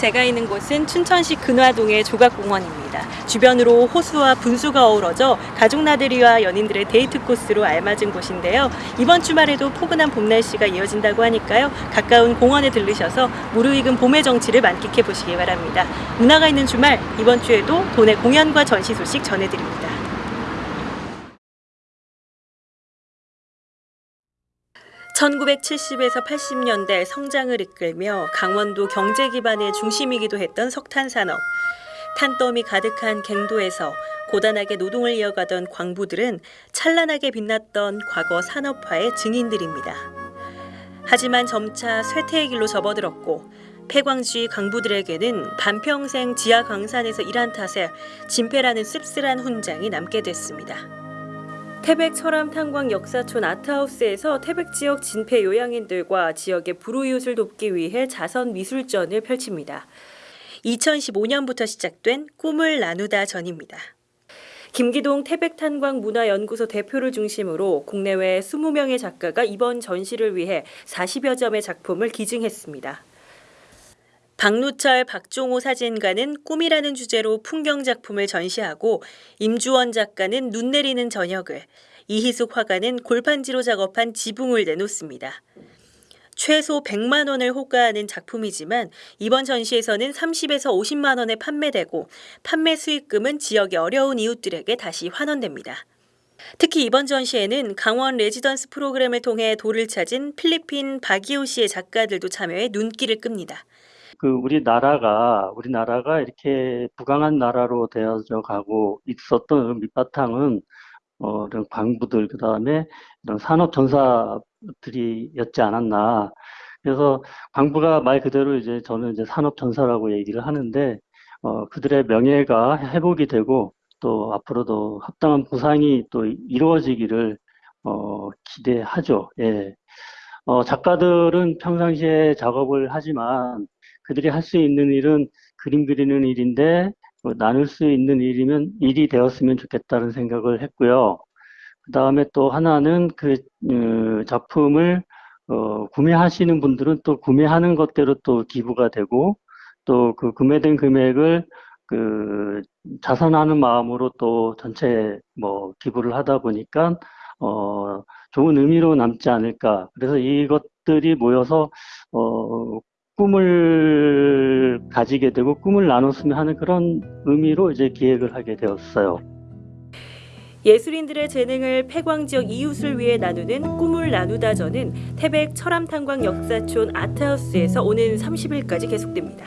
제가 있는 곳은 춘천시 근화동의 조각공원입니다. 주변으로 호수와 분수가 어우러져 가족 나들이와 연인들의 데이트 코스로 알맞은 곳인데요. 이번 주말에도 포근한 봄 날씨가 이어진다고 하니까요. 가까운 공원에 들르셔서 무르익은 봄의 정취를 만끽해 보시기 바랍니다. 문화가 있는 주말 이번 주에도 도내 공연과 전시 소식 전해드립니다. (1970에서 80년대) 성장을 이끌며 강원도 경제 기반의 중심이기도 했던 석탄 산업 탄더미 가득한 갱도에서 고단하게 노동을 이어가던 광부들은 찬란하게 빛났던 과거 산업화의 증인들입니다. 하지만 점차 쇠퇴의 길로 접어들었고 폐광주의 광부들에게는 반평생 지하 광산에서 일한 탓에 진폐라는 씁쓸한 훈장이 남게 됐습니다. 태백 철암 탄광 역사촌 아트하우스에서 태백 지역 진폐 요양인들과 지역의 불우이웃을 돕기 위해 자선 미술전을 펼칩니다. 2015년부터 시작된 꿈을 나누다 전입니다. 김기동 태백탄광문화연구소 대표를 중심으로 국내외 20명의 작가가 이번 전시를 위해 40여 점의 작품을 기증했습니다. 박누철, 박종호 사진가는 꿈이라는 주제로 풍경 작품을 전시하고 임주원 작가는 눈 내리는 저녁을, 이희숙 화가는 골판지로 작업한 지붕을 내놓습니다. 최소 100만 원을 호가하는 작품이지만 이번 전시에서는 30에서 50만 원에 판매되고 판매 수익금은 지역의 어려운 이웃들에게 다시 환원됩니다. 특히 이번 전시에는 강원 레지던스 프로그램을 통해 돌을 찾은 필리핀 바기오 씨의 작가들도 참여해 눈길을 끕니다. 그 우리나라가 우리나라가 이렇게 부강한 나라로 되어져 가고 있었던 밑바탕은 어, 이런 광부들 그다음에 이런 산업 전사들이었지 않았나. 그래서 광부가 말 그대로 이제 저는 이제 산업 전사라고 얘기를 하는데 어, 그들의 명예가 회복이 되고 또 앞으로도 합당한 보상이 또 이루어지기를 어, 기대하죠. 예. 어, 작가들은 평상시에 작업을 하지만 그들이 할 수 있는 일은 그림 그리는 일인데 뭐 나눌 수 있는 일이면 일이 되었으면 좋겠다는 생각을 했고요. 그 다음에 또 하나는 그 어, 작품을 어, 구매하시는 분들은 또 구매하는 것대로 또 기부가 되고 또 그 구매된 금액을 그 자선하는 마음으로 또 전체 뭐 기부를 하다 보니까 어, 좋은 의미로 남지 않을까. 그래서 이것들이 모여서 어, 꿈을 가지게 되고 꿈을 나눴으면 하는 그런 의미로 이제 기획을 하게 되었어요. 예술인들의 재능을 폐광 지역 이웃을 위해 나누는 꿈을 나누다전은 태백 철암탄광 역사촌 아트하우스에서 오는 30일까지 계속됩니다.